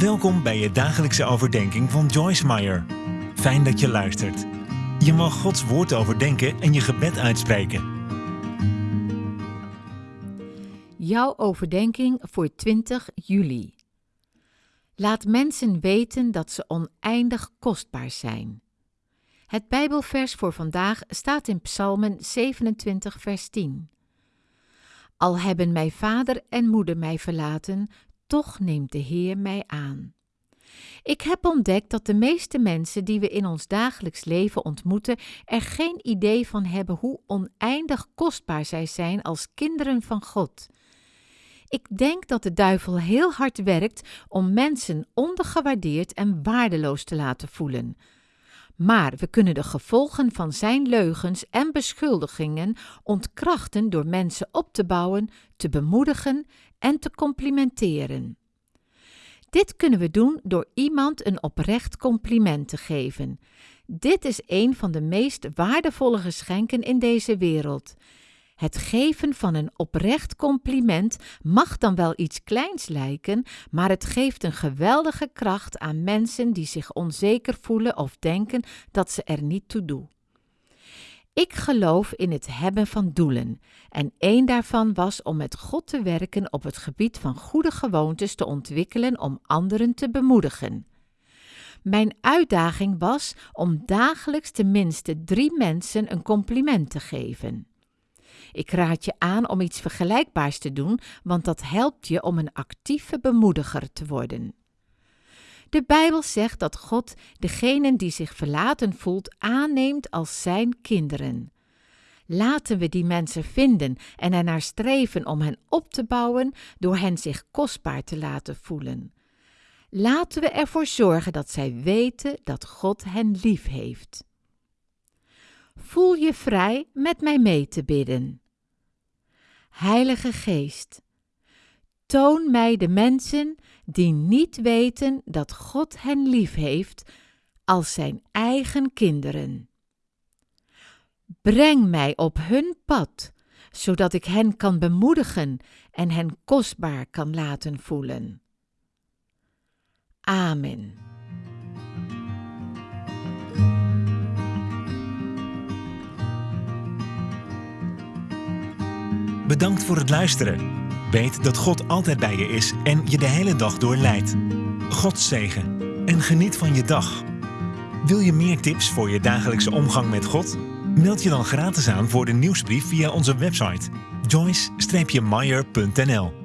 Welkom bij je dagelijkse overdenking van Joyce Meyer. Fijn dat je luistert. Je mag Gods woord overdenken en je gebed uitspreken. Jouw overdenking voor 20 juli. Laat mensen weten dat ze oneindig kostbaar zijn. Het Bijbelvers voor vandaag staat in Psalmen 27, vers 10. Al hebben mijn vader en moeder mij verlaten, toch neemt de Heer mij aan. Ik heb ontdekt dat de meeste mensen die we in ons dagelijks leven ontmoeten er geen idee van hebben hoe oneindig kostbaar zij zijn als kinderen van God. Ik denk dat de duivel heel hard werkt om mensen ondergewaardeerd en waardeloos te laten voelen. Maar we kunnen de gevolgen van zijn leugens en beschuldigingen ontkrachten door mensen op te bouwen, te bemoedigen en te complimenteren. Dit kunnen we doen door iemand een oprecht compliment te geven. Dit is een van de meest waardevolle geschenken in deze wereld. Het geven van een oprecht compliment mag dan wel iets kleins lijken, maar het geeft een geweldige kracht aan mensen die zich onzeker voelen of denken dat ze er niet toe doen. Ik geloof in het hebben van doelen en één daarvan was om met God te werken op het gebied van goede gewoontes te ontwikkelen om anderen te bemoedigen. Mijn uitdaging was om dagelijks tenminste drie mensen een compliment te geven. Ik raad je aan om iets vergelijkbaars te doen, want dat helpt je om een actieve bemoediger te worden. De Bijbel zegt dat God degenen die zich verlaten voelt aanneemt als zijn kinderen. Laten we die mensen vinden en ernaar streven om hen op te bouwen door hen zich kostbaar te laten voelen. Laten we ervoor zorgen dat zij weten dat God hen lief heeft. Voel je vrij met mij mee te bidden. Heilige Geest, toon mij de mensen die niet weten dat God hen lief heeft als zijn eigen kinderen. Breng mij op hun pad, zodat ik hen kan bemoedigen en hen kostbaar kan laten voelen. Amen. Bedankt voor het luisteren. Weet dat God altijd bij je is en je de hele dag door leidt. God zegen en geniet van je dag. Wil je meer tips voor je dagelijkse omgang met God? Meld je dan gratis aan voor de nieuwsbrief via onze website joyce-meyer.nl